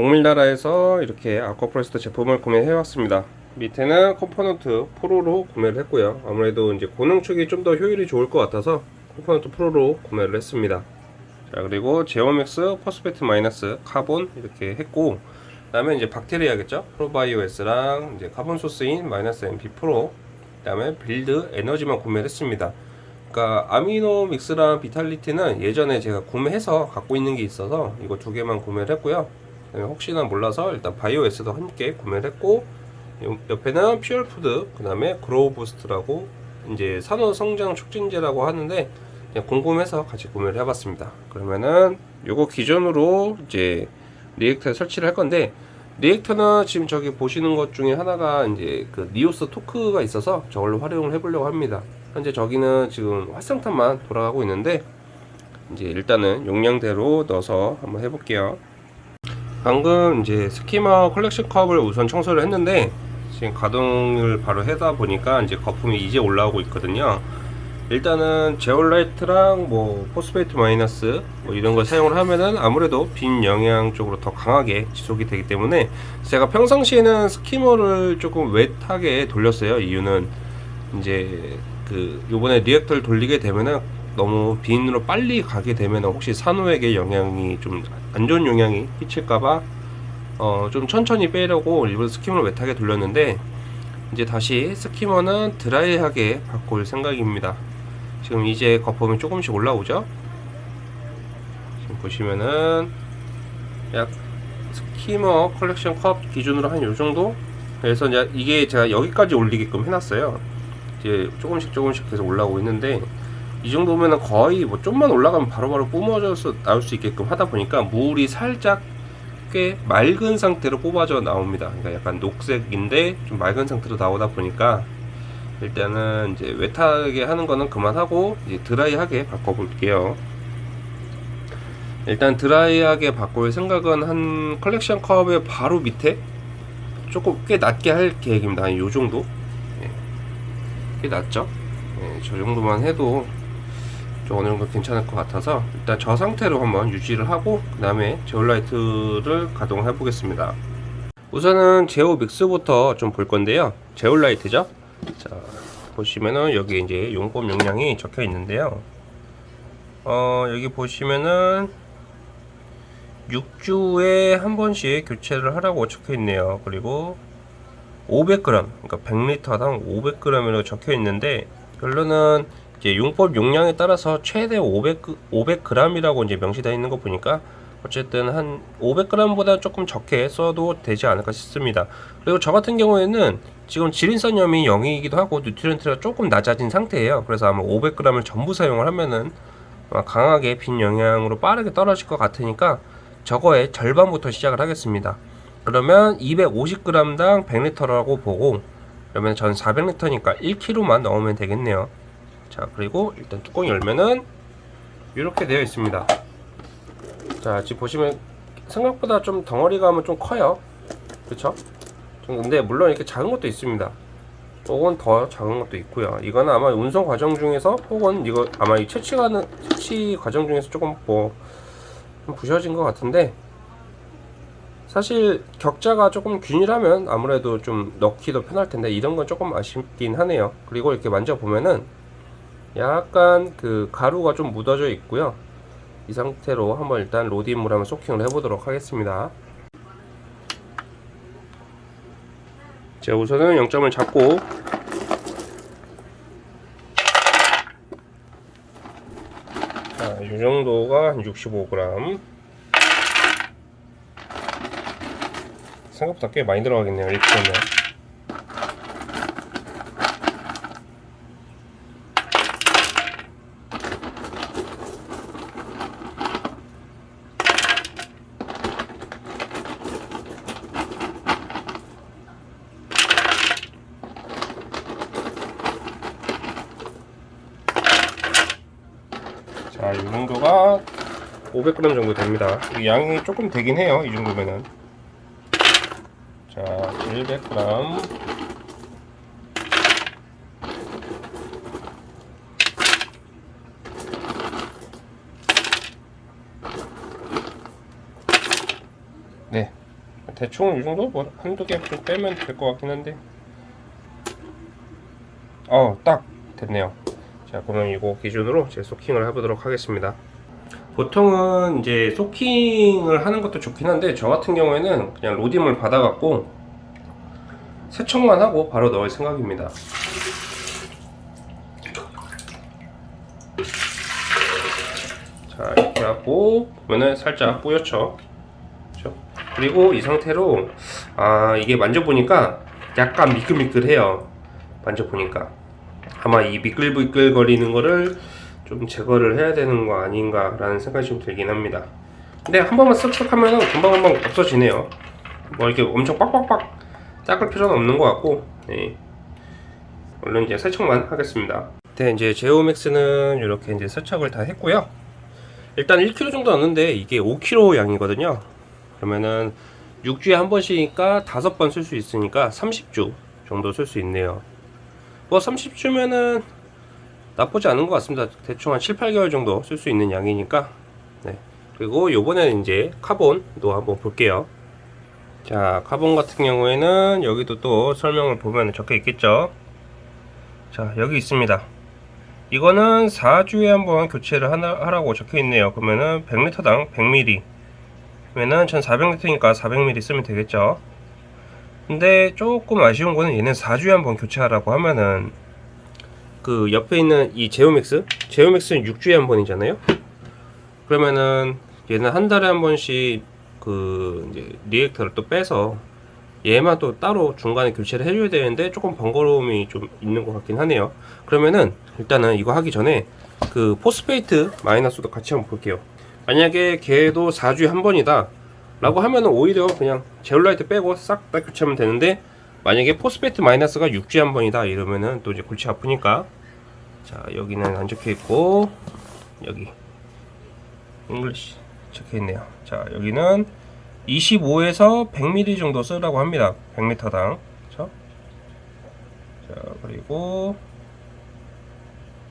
동밀나라에서 이렇게 Aquaforest 제품을 구매해 왔습니다. 밑에는 Component Pro로 구매를 했고요. 아무래도 이제 고농축이 좀 더 효율이 좋을 것 같아서 Component Pro로 구매를 했습니다. 자 그리고 Zeo Mix Phosphate Minus Carbon 이렇게 했고 그 다음에 이제 박테리아겠죠? Pro Bio S랑 이제 카본 소스인 마이너스 MP 프로 그 다음에 Build Energy만 구매를 했습니다. 그러니까 Amino Mix랑 Vitality는 예전에 제가 구매해서 갖고 있는 게 있어서 이거 두 개만 구매를 했고요 혹시나 몰라서 일단 Bio S도 함께 구매를 했고 옆에는 Pure Food 그 다음에 Growth Boost라고 이제 산호 성장 촉진제라고 하는데 그냥 궁금해서 같이 구매를 해봤습니다. 그러면은 요거 기존으로 이제 reactor에 설치를 할 건데 reactor는 지금 저기 보시는 것 중에 하나가 이제 그 Nyos Torq가 있어서 저걸로 활용을 해보려고 합니다. 현재 저기는 지금 활성탄만 돌아가고 있는데 이제 일단은 용량대로 넣어서 한번 해볼게요 방금 이제 skimmer collection cup을 우선 청소를 했는데 지금 가동을 바로 해다 보니까 이제 거품이 이제 올라오고 있거든요. 일단은 제올라이트랑 뭐 Phosphate Minus 뭐 이런 걸 사용을 하면은 아무래도 빈 영양 쪽으로 더 강하게 지속이 되기 때문에 제가 평상시에는 skimmer를 조금 wet하게 돌렸어요. 이유는 이제 그 요번에 reactor를 돌리게 되면은 너무 빈으로 빨리 가게 되면 혹시 산호에게 영향이 좀 안 좋은 영향이 끼칠까봐 어 좀 천천히 빼려고 일부러 skimmer를 wet하게 돌렸는데 이제 다시 skimmer는 dry하게 바꿀 생각입니다. 지금 이제 거품이 조금씩 올라오죠? 지금 보시면은 약 skimmer collection cup 기준으로 한 요정도? 그래서 이제 이게 제가 여기까지 올리게끔 해놨어요. 이제 조금씩 조금씩 계속 올라오고 있는데 이 정도면은 거의 뭐 좀만 올라가면 바로바로 뿜어져서 나올 수 있게끔 하다 보니까 물이 살짝 꽤 맑은 상태로 뽑아져 나옵니다. 그러니까 약간 녹색인데 좀 맑은 상태로 나오다 보니까 일단은 이제 wet하게 하는 거는 그만하고 이제 dry하게 바꿔 볼게요. 일단 dry하게 바꿀 생각은 한 collection cup의 바로 밑에 조금 꽤 낮게 할 계획입니다. 한 요 정도. 예. 꽤 낮죠? 예, 저 정도만 해도 좀 어느 정도 괜찮을 것 같아서 일단 저 상태로 한번 유지를 하고 그 다음에 제올라이트를 가동해 보겠습니다. 우선은 제오 믹스부터 좀 볼 건데요. 제올라이트죠? 자 보시면은 여기 이제 용법 용량이 적혀 있는데요. 어 여기 보시면은 6주에 한 번씩 교체를 하라고 적혀 있네요. 그리고 500g 그러니까 100리터당 500g이라고 적혀 있는데 결론은 이제 용법 용량에 따라서 최대 500, 500g이라고 이제 명시되어 있는 거 보니까 어쨌든 한 500g보다 조금 적게 써도 되지 않을까 싶습니다. 그리고 저 같은 경우에는 지금 지린산염이 0이기도 하고 뉴트리언트가 조금 낮아진 상태예요. 그래서 아마 500g을 전부 사용을 하면은 강하게 빈 영양으로 빠르게 떨어질 것 같으니까 저거의 절반부터 시작을 하겠습니다. 그러면 250g당 100리터라고 보고 그러면 전 400리터니까 1kg만 넣으면 되겠네요. 자 그리고 일단 뚜껑 열면은 이렇게 되어 있습니다. 자 지금 보시면 생각보다 좀 덩어리감은 좀 커요. 그쵸? 근데 물론 이렇게 작은 것도 있습니다. 혹은 더 작은 것도 있고요. 이거는 아마 운송 과정 중에서 혹은 이거 아마 이 채취가는 채취 과정 중에서 조금 뭐좀 부셔진 것 같은데 사실 격자가 조금 균일하면 아무래도 좀 넣기도 편할 텐데 이런 건 조금 아쉽긴 하네요. 그리고 이렇게 만져보면은 약간 그 가루가 좀 묻어져 있고요. 이 상태로 한번 일단 로딩물 한번 소킹을 해보도록 하겠습니다. 자 우선은 0점을 잡고. 자, 이 정도가 한 65g 생각보다 꽤 많이 들어가겠네요 1kg면 자, 이 정도가 500g 정도 됩니다. 양이 조금 되긴 해요. 이 정도면은. 자, 100g. 네, 대충 이 정도 뭐 한두 개 좀 빼면 될 것 같긴 한데 어 딱 됐네요 자 그러면 이거 기준으로 제 소킹을 해보도록 하겠습니다 보통은 이제 소킹을 하는 것도 좋긴 한데 저 같은 경우에는 그냥 로딩을 받아갖고 세척만 하고 바로 넣을 생각입니다. 자 이렇게 하고 보면은 살짝 뿌옇죠? 그리고 이 상태로 아 이게 만져보니까 약간 미끌미끌해요. 만져보니까. 아마 이 미끌미끌 거리는 거를 좀 제거를 해야 되는 거 아닌가 라는 생각이 좀 들긴 합니다. 근데 한 번만 쓱쓱 하면 금방 금방 없어지네요. 뭐 이렇게 엄청 빡빡빡 닦을 필요는 없는 것 같고 네. 얼른 이제 세척만 하겠습니다. 네 이제 제오맥스는 이렇게 이제 세척을 다 했고요. 일단 1kg 정도 넣는데 이게 5kg 양이거든요. 그러면은 6주에 한 번씩이니까 5번 쓸 수 있으니까 30주 정도 쓸 수 있네요. 뭐 30주면은 나쁘지 않은 것 같습니다. 대충 한 7, 8개월 정도 쓸 수 있는 양이니까. 네. 그리고 요번에는 이제 carbon도 한번 볼게요. 자 카본 같은 경우에는 여기도 또 설명을 보면 적혀 있겠죠? 자 여기 있습니다. 이거는 4주에 한번 교체를 하라고 적혀 있네요. 그러면은 100리터당 100ml 그러면은 1400리터니까 400ml 쓰면 되겠죠? 근데 조금 아쉬운 거는 얘는 4주에 한번 교체하라고 하면은 그 옆에 있는 이 제오맥스? 제오맥스는 6주에 한 번이잖아요? 그러면은 얘는 한 달에 한 번씩 그 이제 리액터를 또 빼서 얘만 또 따로 중간에 교체를 해줘야 되는데 조금 번거로움이 좀 있는 것 같긴 하네요. 그러면은 일단은 이거 하기 전에 그 Phosphate Minus도 같이 한번 볼게요. 만약에 걔도 4주에 한 번이다 라고 하면은 오히려 그냥 제올라이트 빼고 싹 다 교체하면 되는데 만약에 Phosphate Minus가 6주에 한 번이다 이러면은 또 이제 골치 아프니까. 자 여기는 안 적혀 있고 여기. English 적혀 있네요. 자 여기는 25에서 100ml 정도 쓰라고 합니다. 100리터당. 그쵸? 자 그리고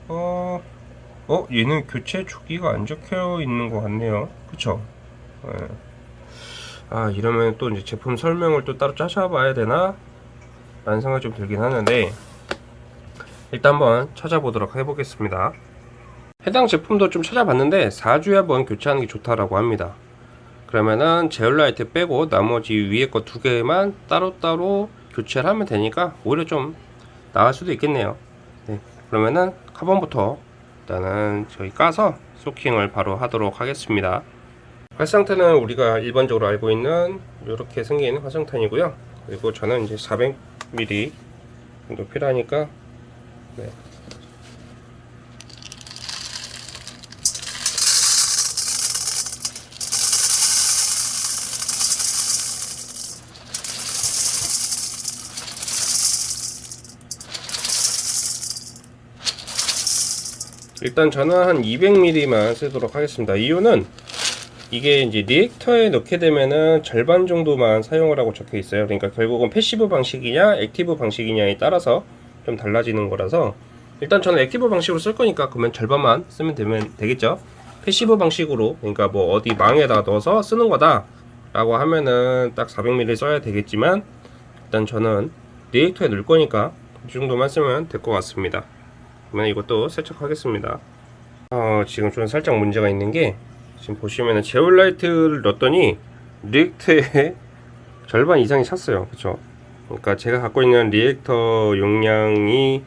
어, 어 얘는 교체 주기가 안 적혀 있는 것 같네요. 그쵸? 네. 아 이러면 또 이제 제품 설명을 또 따로 짜셔 봐야 되나 라는 생각이 좀 들긴 하는데 일단 한번 찾아보도록 해보겠습니다. 해당 제품도 좀 찾아봤는데 4주에 한번 교체하는 게 좋다라고 합니다. 그러면은 제올라이트 빼고 나머지 위에 거 두 개만 따로따로 교체를 하면 되니까 오히려 좀 나을 수도 있겠네요. 네, 그러면은 카본부터 일단은 저희 까서 소킹을 바로 하도록 하겠습니다. 활성탄은 우리가 일반적으로 알고 있는 이렇게 생긴 활성탄이고요. 그리고 저는 이제 400ml 정도 필요하니까 네. 일단 저는 한 200ml만 쓰도록 하겠습니다. 이유는 이게 이제 reactor에 넣게 되면은 절반 정도만 사용을 하고 적혀 있어요. 그러니까 결국은 passive 방식이냐 active 방식이냐에 따라서 좀 달라지는 거라서 일단 저는 active 방식으로 쓸 거니까 그러면 절반만 쓰면 되면 되겠죠. passive 방식으로 그러니까 뭐 어디 망에다 넣어서 쓰는 거다 라고 하면은 딱 400ml 써야 되겠지만 일단 저는 reactor에 넣을 거니까 이 정도만 쓰면 될 것 같습니다. 그러면 이것도 세척하겠습니다 어, 지금 좀 살짝 문제가 있는 게 지금 보시면은 제올라이트를 넣었더니 reactor에 절반 이상이 찼어요. 그쵸? 그러니까 제가 갖고 있는 reactor 용량이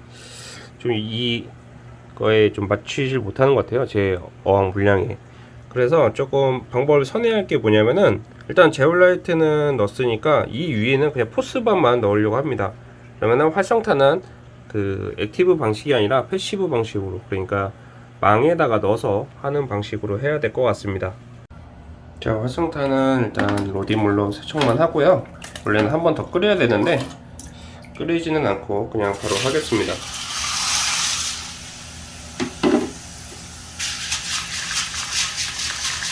좀 이거에 좀 맞추질 못하는 것 같아요. 제 어항 물량에. 그래서 조금 방법을 선회할 게 뭐냐면은 일단 제올라이트는 넣었으니까 이 위에는 그냥 Phosban만 넣으려고 합니다. 그러면은 활성탄은 그 active 방식이 아니라 passive 방식으로. 그러니까 망에다가 넣어서 하는 방식으로 해야 될 것 같습니다. 자 활성탄은 일단 RODI물로 세척만 하고요. 원래는 한 번 더 끓여야 되는데 끓이지는 않고 그냥 바로 하겠습니다.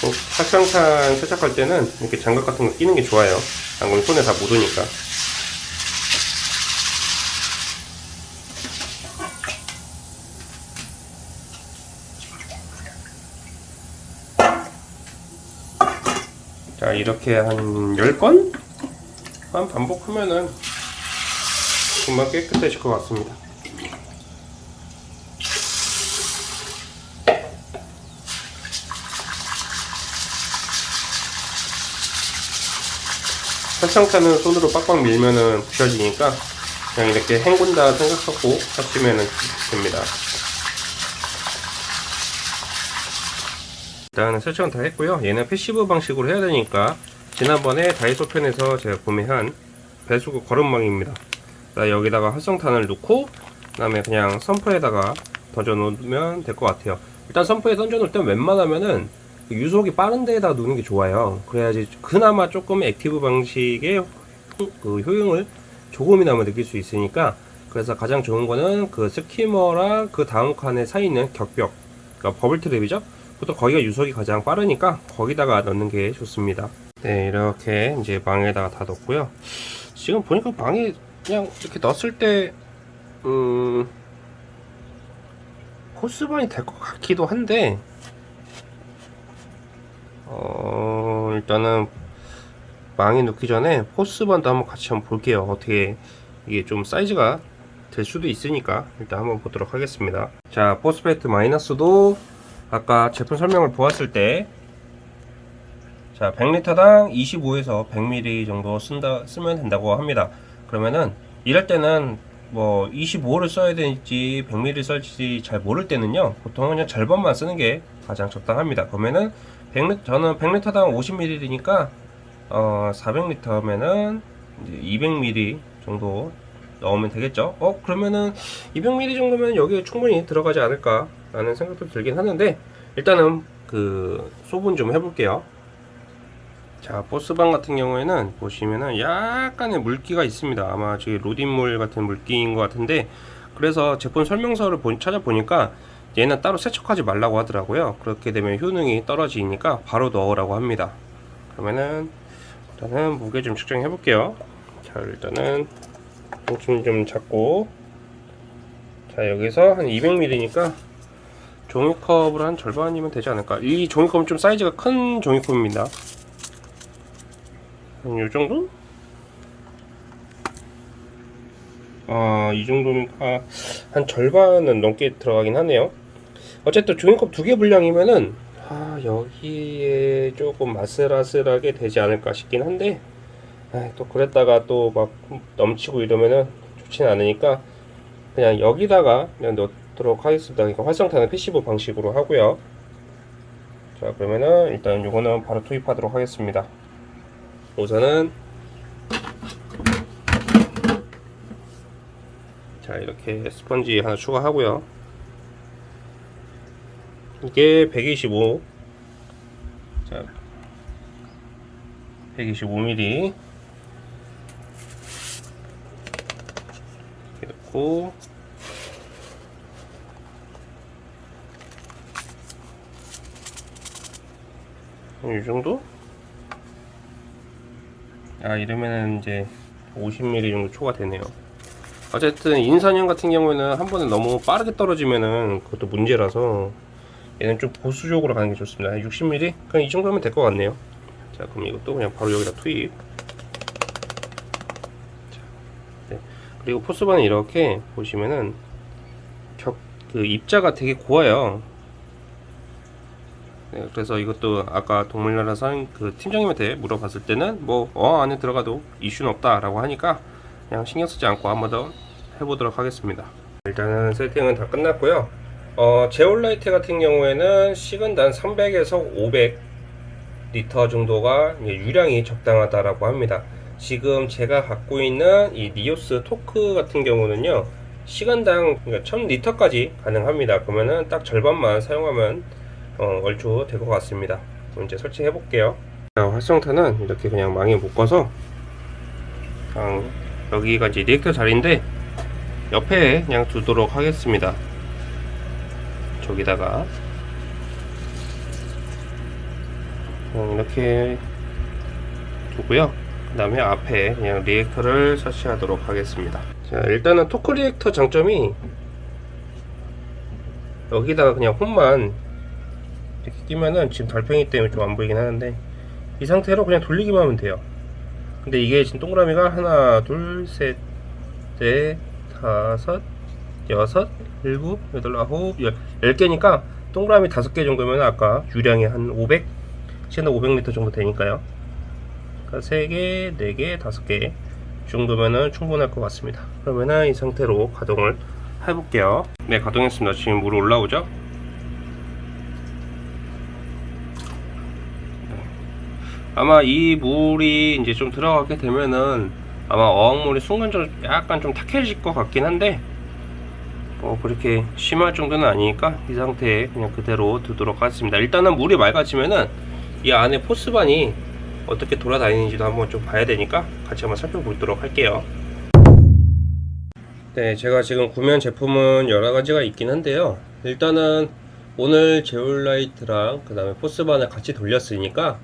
꼭 활성탄 세척할 때는 이렇게 장갑 같은 거 끼는 게 좋아요. 안 그러면 손에 다 묻으니까 이렇게 한 10건 한 반복하면은 금방 깨끗해질 것 같습니다. 활성탄은 손으로 빡빡 밀면은 부셔지니까 그냥 이렇게 헹군다 생각하고 하시면 됩니다. 일단 세척은 다 했고요. 얘는 passive 방식으로 해야 되니까 지난번에 다이소 편에서 제가 구매한 배수구 거름망입니다. 여기다가 활성탄을 넣고 그 다음에 그냥 sump에다가 던져 놓으면 될 것 같아요. 일단 sump에 던져 놓을 땐 웬만하면은 유속이 빠른 데에다 놓는 게 좋아요. 그래야지 그나마 조금 active 방식의 호- 그 효용을 조금이나마 느낄 수 있으니까 그래서 가장 좋은 거는 그 skimmer랑 그 다음 칸에 사이 있는 격벽 그러니까 bubble trap이죠. 보통 거기가 유속이 가장 빠르니까 거기다가 넣는 게 좋습니다. 네 이렇게 이제 망에다가 다 넣고요. 지금 보니까 망에 그냥 이렇게 넣었을 때 음. 코스반이 될 것 같기도 한데 어 일단은 망에 넣기 전에 포스반도 한번 같이 한번 볼게요 어떻게 이게 좀 사이즈가 될 수도 있으니까 일단 한번 보도록 하겠습니다 자 포스페트 마이너스도 아까 제품 설명을 보았을 때 자 100리터당 25에서 100ml 정도 쓴다 쓰면 된다고 합니다. 그러면은 이럴 때는 뭐 25를 써야 될지 100ml 쓸지 잘 모를 때는요 보통 그냥 절반만 쓰는 게 가장 적당합니다. 그러면은 100리, 저는 100리터당 50ml니까 어 400리터면은 이제 200ml 정도 넣으면 되겠죠? 어 그러면은 200ml 정도면 여기에 충분히 들어가지 않을까 라는 생각도 들긴 하는데 일단은 그 소분 좀 해볼게요. 자 보스방 같은 경우에는 보시면은 약간의 물기가 있습니다. 아마 저기 로딘물 같은 물기인 것 같은데 그래서 제품 설명서를 보- 찾아보니까 얘는 따로 세척하지 말라고 하더라고요. 그렇게 되면 효능이 떨어지니까 바로 넣으라고 합니다. 그러면은 일단은 무게 좀 측정해 볼게요. 자 일단은 통쯤 좀 잡고. 자 여기서 한 200ml니까 종이컵으로 한 절반이면 되지 않을까 이 종이컵은 좀 사이즈가 큰 종이컵입니다 한 요정도? 아, 이 정도니까 한 절반은 넘게 들어가긴 하네요. 어쨌든 종이컵 두 개 분량이면은 아, 여기에 조금 아슬아슬하게 되지 않을까 싶긴 한데 아, 또 그랬다가 또 막 넘치고 이러면은 좋진 않으니까 그냥 여기다가 그냥 넣 도록 하겠습니다. 그러니까 활성탄은 passive 방식으로 하고요. 자, 그러면은 일단 요거는 바로 투입하도록 하겠습니다. 우선은 자 이렇게 스펀지 하나 추가하고요 이게 125 자 125mm 이렇게 넣고 이 정도? 아 이러면은 이제 50mm 정도 초가 되네요 어쨌든 인산형 같은 경우에는 한 번에 너무 빠르게 떨어지면은 그것도 문제라서 얘는 좀 보수적으로 가는 게 좋습니다 60mm? 그냥 이 정도면 될 것 같네요 자 그럼 이것도 그냥 바로 여기다 투입 자, 네. 그리고 포스반은 이렇게 보시면은 격, 그 입자가 되게 고와요 네, 그래서 이것도 아까 동물나라 사그 팀장님한테 물어봤을 때는 뭐 어 안에 들어가도 이슈는 없다라고 하니까 그냥 신경 쓰지 않고 한 번 더 해보도록 하겠습니다. 일단은 세팅은 다 끝났고요. 어, 제올라이트 같은 경우에는 시간당 300에서 500 리터 정도가 유량이 적당하다라고 합니다. 지금 제가 갖고 있는 이 Nyos Torq 같은 경우는요, 시간당 그러니까 1000리터까지 가능합니다. 그러면은 딱 절반만 사용하면 어, 얼추 될 것 같습니다. 그럼 이제 설치해 볼게요. 자, 활성탄은 이렇게 그냥 망에 묶어서 그냥 여기가 이제 reactor 자리인데 옆에 그냥 두도록 하겠습니다. 저기다가 그냥 이렇게 두고요. 그 다음에 앞에 그냥 reactor를 설치하도록 하겠습니다. 자, 일단은 Torq reactor 장점이 여기다가 그냥 홈만 이렇게 끼면은 지금 달팽이 때문에 좀 안 보이긴 하는데 이 상태로 그냥 돌리기만 하면 돼요. 근데 이게 지금 동그라미가 하나 둘셋넷 다섯 여섯 일곱 여덟 아홉 열 10개니까 동그라미 다섯 개 정도면 아까 유량이 한 500? 시간당 500리터 정도 되니까요. 그러니까 3개, 4개, 5개 정도면은 충분할 것 같습니다. 그러면은 이 상태로 가동을 해볼게요. 네 가동했습니다. 지금 물 올라오죠 아마 이 물이 이제 좀 들어가게 되면은 아마 어항물이 순간적으로 약간 좀 탁해질 것 같긴 한데 뭐 그렇게 심할 정도는 아니니까 이 상태에 그냥 그대로 두도록 하겠습니다. 일단은 물이 맑아지면은 이 안에 포스반이 어떻게 돌아다니는지도 한번 좀 봐야 되니까 같이 한번 살펴보도록 할게요. 네 제가 지금 구매한 제품은 여러 가지가 있긴 한데요. 일단은 오늘 제올라이트랑 그 다음에 포스반을 같이 돌렸으니까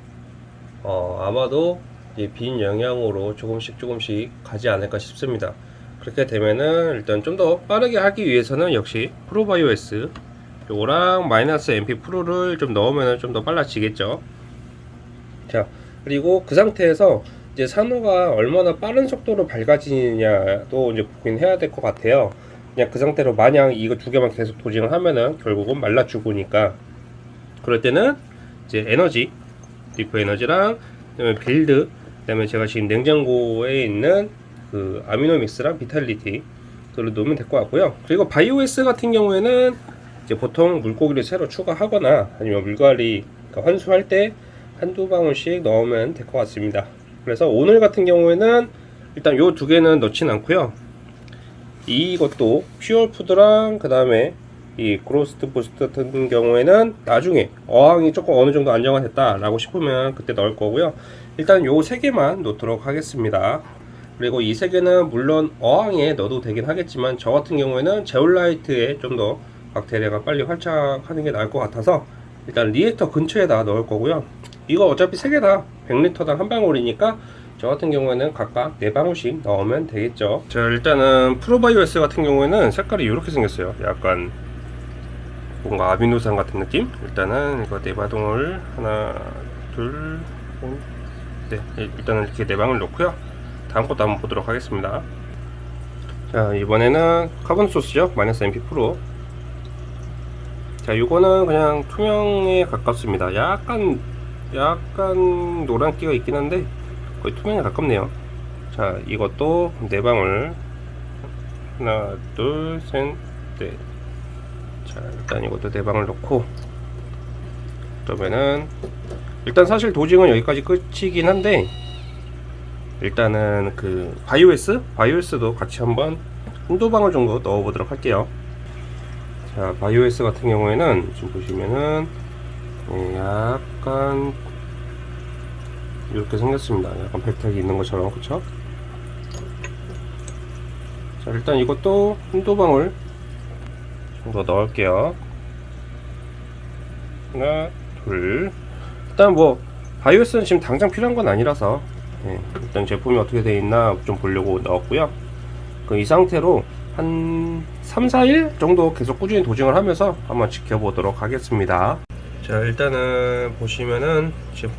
어, 아마도 이빈 영향으로 조금씩 조금씩 가지 않을까 싶습니다. 그렇게 되면은 일단 좀 더 빠르게 하기 위해서는 역시 프로바이오S 요거랑 마이너스 MP 프로를 좀 넣으면 좀 더 빨라지겠죠. 자 그리고 그 상태에서 이제 산호가 얼마나 빠른 속도로 밝아지느냐도 이제 보긴 해야 될 것 같아요. 그냥 그 상태로 마냥 이거 두 개만 계속 dosing을 하면은 결국은 말라 죽으니까 그럴 때는 이제 에너지 디프 에너지랑 그다음에 Build 그다음에 제가 지금 냉장고에 있는 그 Amino Mix랑 Vitality 그걸 넣으면 될 것 같고요. 그리고 Bio S 같은 경우에는 이제 보통 물고기를 새로 추가하거나 아니면 물갈이 그러니까 환수할 때 한두 방울씩 넣으면 될 것 같습니다. 그래서 오늘 같은 경우에는 일단 요 두 개는 넣진 않고요. 이것도 Pure Food랑 그 다음에 이 Growth Boost 같은 경우에는 나중에 어항이 조금 어느 정도 안정화 됐다 라고 싶으면 그때 넣을 거고요. 일단 요 세 개만 넣도록 하겠습니다. 그리고 이 세 개는 물론 어항에 넣어도 되긴 하겠지만 저 같은 경우에는 제올라이트에 좀 더 박테리아가 빨리 활착하는 게 나을 것 같아서 일단 reactor 근처에다 넣을 거고요. 이거 어차피 세 개 다 100리터당 한 방울이니까 저 같은 경우에는 각각 4방울씩 넣으면 되겠죠. 자, 일단은 Pro Bio S 같은 경우에는 색깔이 이렇게 생겼어요. 약간 뭔가 아미노산 같은 느낌? 일단은 이거 네 방울을 하나, 둘, 셋, 네, 일단은 이렇게 네 방울 넣고요. 다음 것도 한번 보도록 하겠습니다. 자, 이번에는 카본 소스죠. 마이너스 NP Pro. 자, 이거는 그냥 투명에 가깝습니다. 약간, 약간 노란기가 있긴 한데, 거의 투명에 가깝네요. 자, 이것도 네 방울. 하나, 둘, 셋, 넷. 자 일단 이것도 네 방울 넣고 그러면은 일단 사실 dosing은 여기까지 끝이긴 한데 일단은 그 바이오에스? 바이오에스도 같이 한번 방울 정도 넣어 보도록 할게요. 자 바이오에스 같은 경우에는 지금 보시면은 예, 약간 이렇게 생겼습니다. 약간 백탁이 있는 것처럼 그쵸? 자 일단 이것도 방울 정도 넣을게요. 하나 둘. 일단 뭐 Bio S는 지금 당장 필요한 건 아니라서 예, 일단 제품이 어떻게 되어 있나 좀 보려고 넣었고요. 그 이 상태로 한 3, 4일 정도 계속 꾸준히 dosing을 하면서 한번 지켜보도록 하겠습니다. 자 일단은 보시면은 지금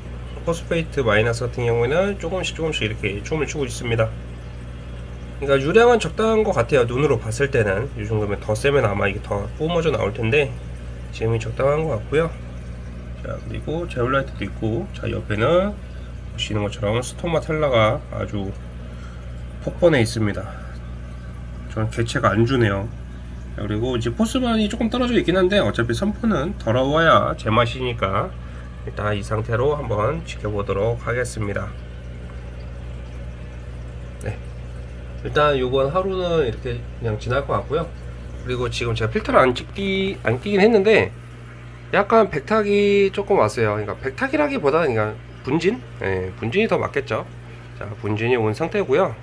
phosphate minus 같은 경우에는 조금씩 조금씩 이렇게 춤을 추고 있습니다 그러니까 유량은 적당한 것 같아요 눈으로 봤을 때는. 이 정도면 더 세면 아마 이게 더 뿜어져 나올 텐데 지금이 적당한 것 같고요. 자 그리고 제올라이트도 있고 자 옆에는 보시는 것처럼 스토마텔라가 아주 폭번에 있습니다. 저는 개체가 안 주네요. 자, 그리고 이제 포스반이 조금 떨어져 있긴 한데 어차피 선포는 더러워야 제맛이니까 일단 이 상태로 한번 지켜보도록 하겠습니다 일단 요건 하루는 이렇게 그냥 지날 것 같고요. 그리고 지금 제가 필터를 안 찍기 안 끼긴 했는데 약간 백탁이 조금 왔어요. 그러니까 백탁이라기보다는 그냥 분진? 예, 분진이 더 맞겠죠. 자 분진이 온 상태고요.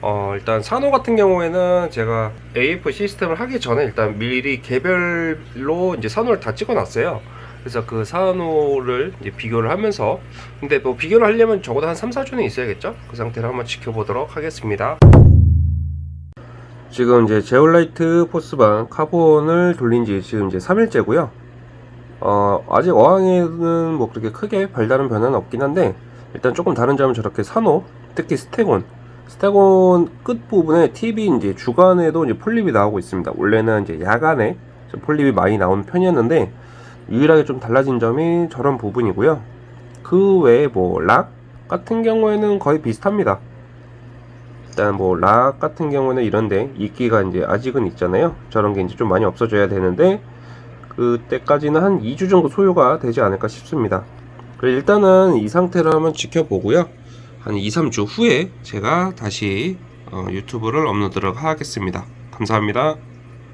어 일단 산호 같은 경우에는 제가 AF 시스템을 하기 전에 일단 미리 개별로 이제 산호를 다 찍어 놨어요 그래서 그 산호를 비교를 하면서 근데 뭐 비교를 하려면 적어도 한 3, 4주는 있어야겠죠? 그 상태를 한번 지켜보도록 하겠습니다. 지금 이제 제올라이트 Phosban carbon을 돌린 지 지금 이제 3일째고요. 어 아직 어항에는 뭐 그렇게 크게 별다른 변화는 없긴 한데 일단 조금 다른 점은 저렇게 산호 특히 staghorn. Staghorn 끝 부분에 팁이 이제 주간에도 이제 폴립이 나오고 있습니다. 원래는 이제 야간에 좀 폴립이 많이 나오는 편이었는데 유일하게 좀 달라진 점이 저런 부분이고요. 그 외에 뭐 rock 같은 경우에는 거의 비슷합니다. 일단 뭐 락 같은 경우는 이런데 이끼가 이제 아직은 있잖아요. 저런 게 이제 좀 많이 없어져야 되는데 그때까지는 한 2주 정도 소요가 되지 않을까 싶습니다. 일단은 이 상태를 한번 지켜보고요. 한 2, 3주 후에 제가 다시 어, 유튜브를 업로드를 하겠습니다. 감사합니다.